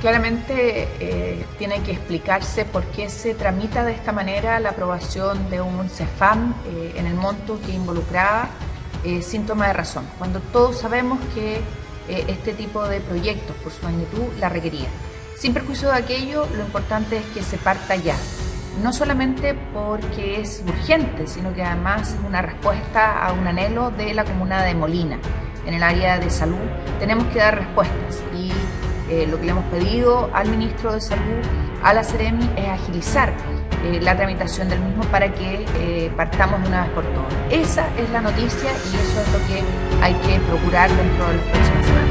Claramente eh, tiene que explicarse por qué se tramita de esta manera la aprobación de un CEFAM eh, en el monto que involucraba eh, síntoma de razón, cuando todos sabemos que este tipo de proyectos, por su magnitud, la requería. Sin perjuicio de aquello, lo importante es que se parta ya, no solamente porque es urgente, sino que además es una respuesta a un anhelo de la comuna de Molina. En el área de salud tenemos que dar respuestas eh, lo que le hemos pedido al ministro de Salud, a la Ceremi, es agilizar eh, la tramitación del mismo para que eh, partamos de una vez por todas. Esa es la noticia y eso es lo que hay que procurar dentro de las próximas semanas.